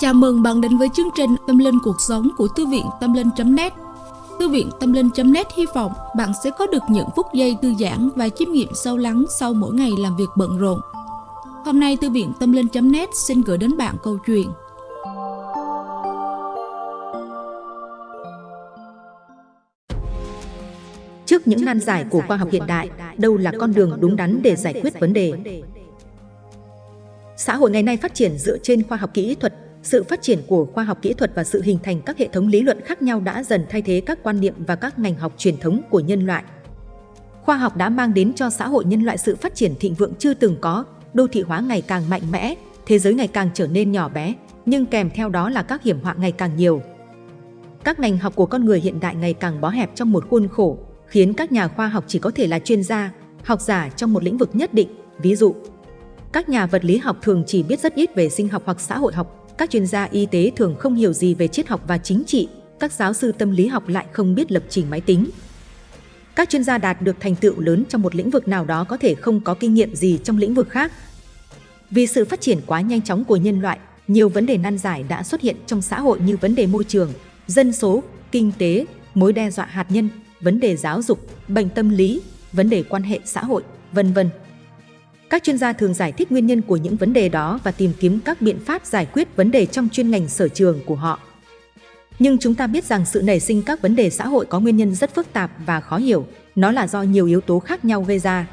Chào mừng bạn đến với chương trình Tâm Linh Cuộc Sống của Thư viện Tâm Linh.net Thư viện Tâm Linh.net hy vọng bạn sẽ có được những phút giây thư giãn và chiêm nghiệm sâu lắng sau mỗi ngày làm việc bận rộn. Hôm nay Thư viện Tâm Linh.net xin gửi đến bạn câu chuyện Trước những nan giải của khoa học hiện đại, đâu là con đường đúng đắn để giải quyết vấn đề? Xã hội ngày nay phát triển dựa trên khoa học kỹ thuật, sự phát triển của khoa học kỹ thuật và sự hình thành các hệ thống lý luận khác nhau đã dần thay thế các quan niệm và các ngành học truyền thống của nhân loại. Khoa học đã mang đến cho xã hội nhân loại sự phát triển thịnh vượng chưa từng có, đô thị hóa ngày càng mạnh mẽ, thế giới ngày càng trở nên nhỏ bé, nhưng kèm theo đó là các hiểm họa ngày càng nhiều. Các ngành học của con người hiện đại ngày càng bó hẹp trong một khuôn khổ, khiến các nhà khoa học chỉ có thể là chuyên gia, học giả trong một lĩnh vực nhất định, ví dụ. Các nhà vật lý học thường chỉ biết rất ít về sinh học hoặc xã hội học, các chuyên gia y tế thường không hiểu gì về triết học và chính trị, các giáo sư tâm lý học lại không biết lập trình máy tính. Các chuyên gia đạt được thành tựu lớn trong một lĩnh vực nào đó có thể không có kinh nghiệm gì trong lĩnh vực khác. Vì sự phát triển quá nhanh chóng của nhân loại, nhiều vấn đề nan giải đã xuất hiện trong xã hội như vấn đề môi trường, dân số, kinh tế, mối đe dọa hạt nhân, vấn đề giáo dục, bệnh tâm lý, vấn đề quan hệ xã hội, vân vân. Các chuyên gia thường giải thích nguyên nhân của những vấn đề đó và tìm kiếm các biện pháp giải quyết vấn đề trong chuyên ngành sở trường của họ. Nhưng chúng ta biết rằng sự nảy sinh các vấn đề xã hội có nguyên nhân rất phức tạp và khó hiểu, nó là do nhiều yếu tố khác nhau gây ra.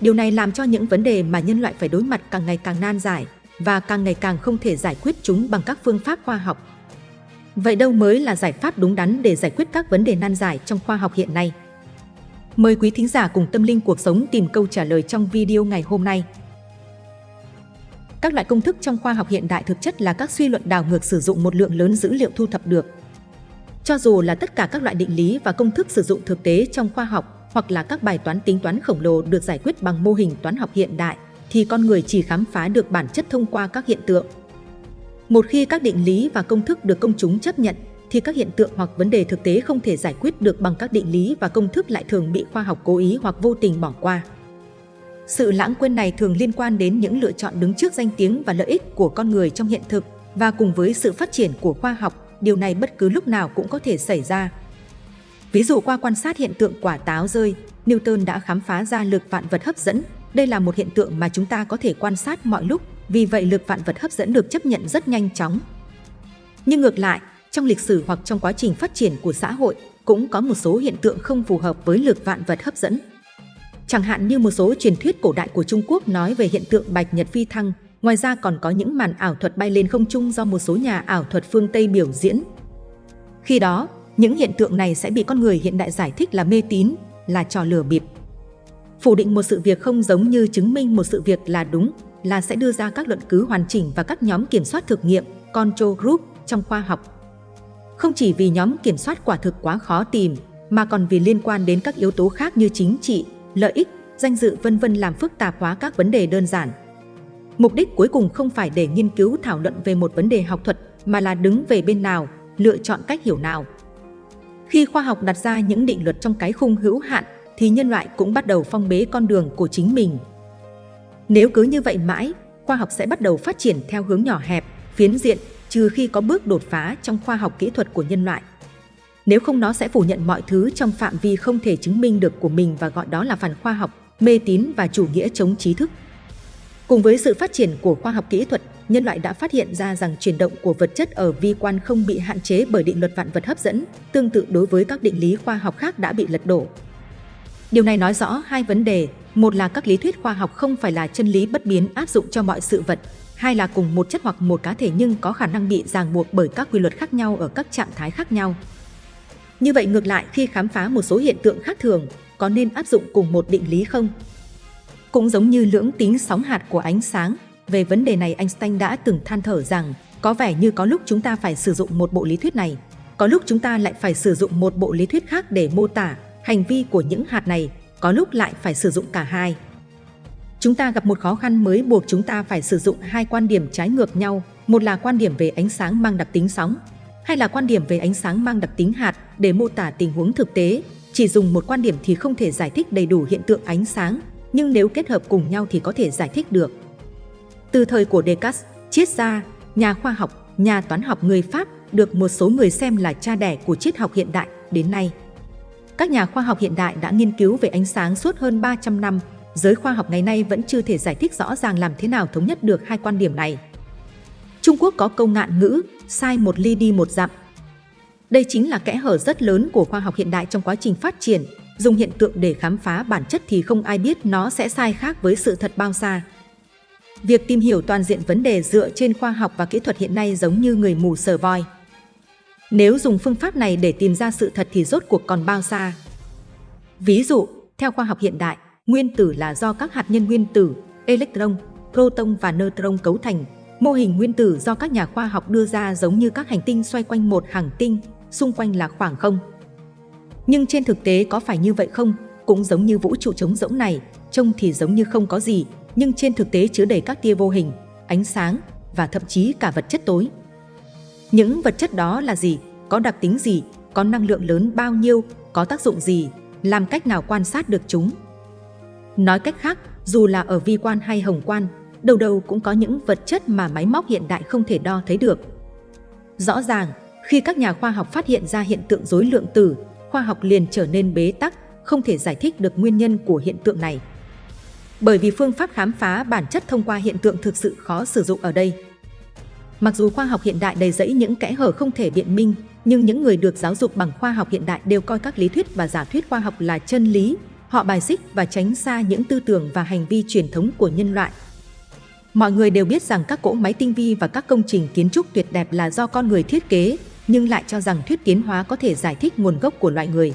Điều này làm cho những vấn đề mà nhân loại phải đối mặt càng ngày càng nan giải và càng ngày càng không thể giải quyết chúng bằng các phương pháp khoa học. Vậy đâu mới là giải pháp đúng đắn để giải quyết các vấn đề nan giải trong khoa học hiện nay? Mời quý thính giả cùng tâm linh cuộc sống tìm câu trả lời trong video ngày hôm nay. Các loại công thức trong khoa học hiện đại thực chất là các suy luận đảo ngược sử dụng một lượng lớn dữ liệu thu thập được. Cho dù là tất cả các loại định lý và công thức sử dụng thực tế trong khoa học hoặc là các bài toán tính toán khổng lồ được giải quyết bằng mô hình toán học hiện đại, thì con người chỉ khám phá được bản chất thông qua các hiện tượng. Một khi các định lý và công thức được công chúng chấp nhận, thì các hiện tượng hoặc vấn đề thực tế không thể giải quyết được bằng các định lý và công thức lại thường bị khoa học cố ý hoặc vô tình bỏ qua. Sự lãng quên này thường liên quan đến những lựa chọn đứng trước danh tiếng và lợi ích của con người trong hiện thực và cùng với sự phát triển của khoa học, điều này bất cứ lúc nào cũng có thể xảy ra. Ví dụ qua quan sát hiện tượng quả táo rơi, Newton đã khám phá ra lực vạn vật hấp dẫn. Đây là một hiện tượng mà chúng ta có thể quan sát mọi lúc, vì vậy lực vạn vật hấp dẫn được chấp nhận rất nhanh chóng. Nhưng ngược lại, trong lịch sử hoặc trong quá trình phát triển của xã hội cũng có một số hiện tượng không phù hợp với lực vạn vật hấp dẫn. Chẳng hạn như một số truyền thuyết cổ đại của Trung Quốc nói về hiện tượng bạch nhật phi thăng, ngoài ra còn có những màn ảo thuật bay lên không trung do một số nhà ảo thuật phương Tây biểu diễn. Khi đó, những hiện tượng này sẽ bị con người hiện đại giải thích là mê tín, là trò lừa bịp. Phủ định một sự việc không giống như chứng minh một sự việc là đúng, là sẽ đưa ra các luận cứ hoàn chỉnh và các nhóm kiểm soát thực nghiệm, control group trong khoa học không chỉ vì nhóm kiểm soát quả thực quá khó tìm, mà còn vì liên quan đến các yếu tố khác như chính trị, lợi ích, danh dự vân vân làm phức tạp hóa các vấn đề đơn giản. Mục đích cuối cùng không phải để nghiên cứu thảo luận về một vấn đề học thuật, mà là đứng về bên nào, lựa chọn cách hiểu nào. Khi khoa học đặt ra những định luật trong cái khung hữu hạn, thì nhân loại cũng bắt đầu phong bế con đường của chính mình. Nếu cứ như vậy mãi, khoa học sẽ bắt đầu phát triển theo hướng nhỏ hẹp, phiến diện, trừ khi có bước đột phá trong khoa học kỹ thuật của nhân loại. Nếu không nó sẽ phủ nhận mọi thứ trong phạm vi không thể chứng minh được của mình và gọi đó là phản khoa học, mê tín và chủ nghĩa chống trí thức. Cùng với sự phát triển của khoa học kỹ thuật, nhân loại đã phát hiện ra rằng chuyển động của vật chất ở vi quan không bị hạn chế bởi định luật vạn vật hấp dẫn, tương tự đối với các định lý khoa học khác đã bị lật đổ. Điều này nói rõ hai vấn đề, một là các lý thuyết khoa học không phải là chân lý bất biến áp dụng cho mọi sự vật, hai là cùng một chất hoặc một cá thể nhưng có khả năng bị ràng buộc bởi các quy luật khác nhau ở các trạng thái khác nhau. Như vậy ngược lại khi khám phá một số hiện tượng khác thường, có nên áp dụng cùng một định lý không? Cũng giống như lưỡng tính sóng hạt của ánh sáng, về vấn đề này Einstein đã từng than thở rằng có vẻ như có lúc chúng ta phải sử dụng một bộ lý thuyết này, có lúc chúng ta lại phải sử dụng một bộ lý thuyết khác để mô tả hành vi của những hạt này, có lúc lại phải sử dụng cả hai. Chúng ta gặp một khó khăn mới buộc chúng ta phải sử dụng hai quan điểm trái ngược nhau, một là quan điểm về ánh sáng mang đặc tính sóng, hay là quan điểm về ánh sáng mang đặc tính hạt để mô tả tình huống thực tế. Chỉ dùng một quan điểm thì không thể giải thích đầy đủ hiện tượng ánh sáng, nhưng nếu kết hợp cùng nhau thì có thể giải thích được. Từ thời của Descartes, triết gia, nhà khoa học, nhà toán học người Pháp được một số người xem là cha đẻ của triết học hiện đại đến nay. Các nhà khoa học hiện đại đã nghiên cứu về ánh sáng suốt hơn 300 năm, giới khoa học ngày nay vẫn chưa thể giải thích rõ ràng làm thế nào thống nhất được hai quan điểm này. Trung Quốc có câu ngạn ngữ, sai một ly đi một dặm. Đây chính là kẽ hở rất lớn của khoa học hiện đại trong quá trình phát triển, dùng hiện tượng để khám phá bản chất thì không ai biết nó sẽ sai khác với sự thật bao xa. Việc tìm hiểu toàn diện vấn đề dựa trên khoa học và kỹ thuật hiện nay giống như người mù sờ voi. Nếu dùng phương pháp này để tìm ra sự thật thì rốt cuộc còn bao xa. Ví dụ, theo khoa học hiện đại, nguyên tử là do các hạt nhân nguyên tử, electron, proton và neutron cấu thành. Mô hình nguyên tử do các nhà khoa học đưa ra giống như các hành tinh xoay quanh một hành tinh, xung quanh là khoảng không. Nhưng trên thực tế có phải như vậy không? Cũng giống như vũ trụ trống rỗng này, trông thì giống như không có gì, nhưng trên thực tế chứa đầy các tia vô hình, ánh sáng và thậm chí cả vật chất tối. Những vật chất đó là gì? Có đặc tính gì? Có năng lượng lớn bao nhiêu? Có tác dụng gì? Làm cách nào quan sát được chúng? Nói cách khác, dù là ở vi quan hay hồng quan, đầu đầu cũng có những vật chất mà máy móc hiện đại không thể đo thấy được. Rõ ràng, khi các nhà khoa học phát hiện ra hiện tượng rối lượng tử, khoa học liền trở nên bế tắc, không thể giải thích được nguyên nhân của hiện tượng này. Bởi vì phương pháp khám phá bản chất thông qua hiện tượng thực sự khó sử dụng ở đây. Mặc dù khoa học hiện đại đầy rẫy những kẽ hở không thể biện minh, nhưng những người được giáo dục bằng khoa học hiện đại đều coi các lý thuyết và giả thuyết khoa học là chân lý. Họ bài xích và tránh xa những tư tưởng và hành vi truyền thống của nhân loại. Mọi người đều biết rằng các cỗ máy tinh vi và các công trình kiến trúc tuyệt đẹp là do con người thiết kế, nhưng lại cho rằng thuyết tiến hóa có thể giải thích nguồn gốc của loại người.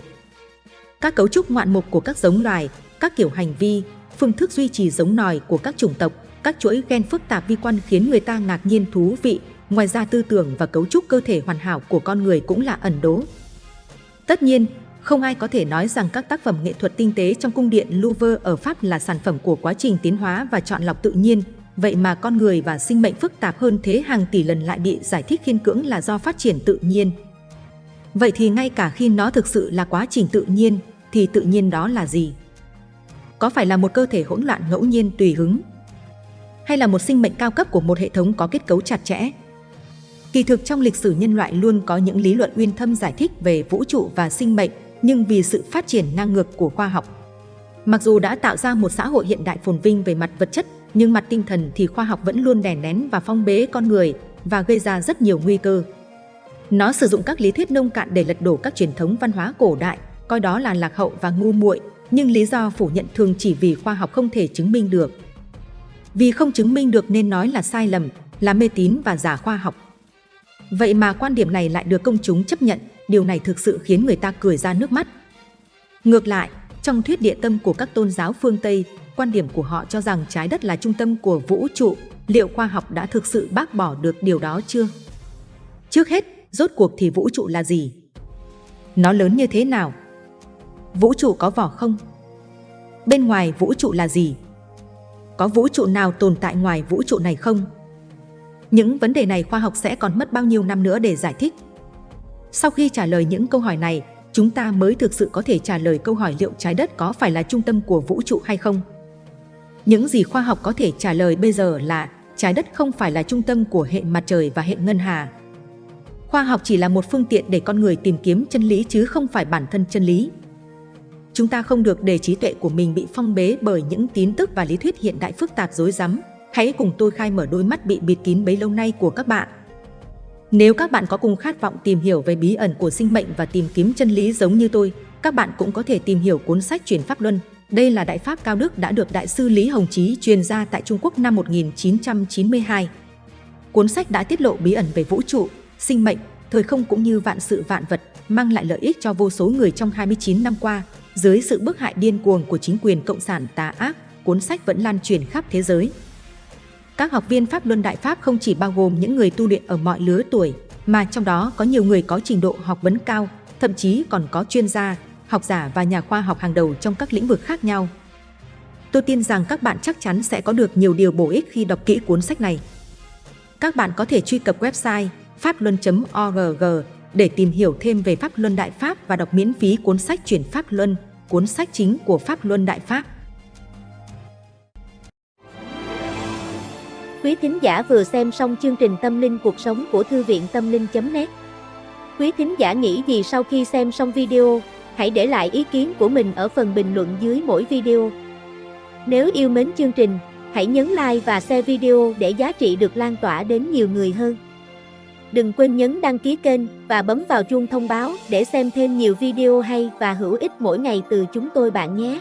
Các cấu trúc ngoạn mục của các giống loài, các kiểu hành vi, phương thức duy trì giống nòi của các chủng tộc, các chuỗi gen phức tạp vi quan khiến người ta ngạc nhiên thú vị. Ngoài ra tư tưởng và cấu trúc cơ thể hoàn hảo của con người cũng là ẩn đố. Tất nhiên, không ai có thể nói rằng các tác phẩm nghệ thuật tinh tế trong cung điện Louvre ở Pháp là sản phẩm của quá trình tiến hóa và chọn lọc tự nhiên, vậy mà con người và sinh mệnh phức tạp hơn thế hàng tỷ lần lại bị giải thích khiên cưỡng là do phát triển tự nhiên. Vậy thì ngay cả khi nó thực sự là quá trình tự nhiên, thì tự nhiên đó là gì? Có phải là một cơ thể hỗn loạn ngẫu nhiên tùy hứng? Hay là một sinh mệnh cao cấp của một hệ thống có kết cấu chặt chẽ? Kỳ thực trong lịch sử nhân loại luôn có những lý luận uyên thâm giải thích về vũ trụ và sinh mệnh, nhưng vì sự phát triển ngang ngược của khoa học. Mặc dù đã tạo ra một xã hội hiện đại phồn vinh về mặt vật chất, nhưng mặt tinh thần thì khoa học vẫn luôn đè nén và phong bế con người và gây ra rất nhiều nguy cơ. Nó sử dụng các lý thuyết nông cạn để lật đổ các truyền thống văn hóa cổ đại, coi đó là lạc hậu và ngu muội, nhưng lý do phủ nhận thường chỉ vì khoa học không thể chứng minh được. Vì không chứng minh được nên nói là sai lầm, là mê tín và giả khoa học. Vậy mà quan điểm này lại được công chúng chấp nhận, điều này thực sự khiến người ta cười ra nước mắt. Ngược lại, trong thuyết địa tâm của các tôn giáo phương Tây, quan điểm của họ cho rằng trái đất là trung tâm của vũ trụ, liệu khoa học đã thực sự bác bỏ được điều đó chưa? Trước hết, rốt cuộc thì vũ trụ là gì? Nó lớn như thế nào? Vũ trụ có vỏ không? Bên ngoài vũ trụ là gì? Có vũ trụ nào tồn tại ngoài vũ trụ này không? Những vấn đề này khoa học sẽ còn mất bao nhiêu năm nữa để giải thích? Sau khi trả lời những câu hỏi này, chúng ta mới thực sự có thể trả lời câu hỏi liệu trái đất có phải là trung tâm của vũ trụ hay không? Những gì khoa học có thể trả lời bây giờ là trái đất không phải là trung tâm của hệ mặt trời và hệ ngân hà. Khoa học chỉ là một phương tiện để con người tìm kiếm chân lý chứ không phải bản thân chân lý. Chúng ta không được để trí tuệ của mình bị phong bế bởi những tín tức và lý thuyết hiện đại phức tạp dối rắm. Hãy cùng tôi khai mở đôi mắt bị bịt kín bấy lâu nay của các bạn. Nếu các bạn có cùng khát vọng tìm hiểu về bí ẩn của sinh mệnh và tìm kiếm chân lý giống như tôi, các bạn cũng có thể tìm hiểu cuốn sách Truyền Pháp Luân. Đây là Đại Pháp Cao Đức đã được Đại sư Lý Hồng Chí truyền ra tại Trung Quốc năm 1992. Cuốn sách đã tiết lộ bí ẩn về vũ trụ, sinh mệnh, thời không cũng như vạn sự vạn vật, mang lại lợi ích cho vô số người trong 29 năm qua. Dưới sự bức hại điên cuồng của chính quyền cộng sản tà ác, cuốn sách vẫn lan truyền khắp thế giới. Các học viên Pháp Luân Đại Pháp không chỉ bao gồm những người tu luyện ở mọi lứa tuổi, mà trong đó có nhiều người có trình độ học vấn cao, thậm chí còn có chuyên gia, học giả và nhà khoa học hàng đầu trong các lĩnh vực khác nhau. Tôi tin rằng các bạn chắc chắn sẽ có được nhiều điều bổ ích khi đọc kỹ cuốn sách này. Các bạn có thể truy cập website pháp-luân.org để tìm hiểu thêm về Pháp Luân Đại Pháp và đọc miễn phí cuốn sách Chuyển Pháp Luân, cuốn sách chính của Pháp Luân Đại Pháp. Quý thính giả vừa xem xong chương trình Tâm linh cuộc sống của Thư viện Tâm linh.net Quý thính giả nghĩ gì sau khi xem xong video, hãy để lại ý kiến của mình ở phần bình luận dưới mỗi video. Nếu yêu mến chương trình, hãy nhấn like và share video để giá trị được lan tỏa đến nhiều người hơn. Đừng quên nhấn đăng ký kênh và bấm vào chuông thông báo để xem thêm nhiều video hay và hữu ích mỗi ngày từ chúng tôi bạn nhé.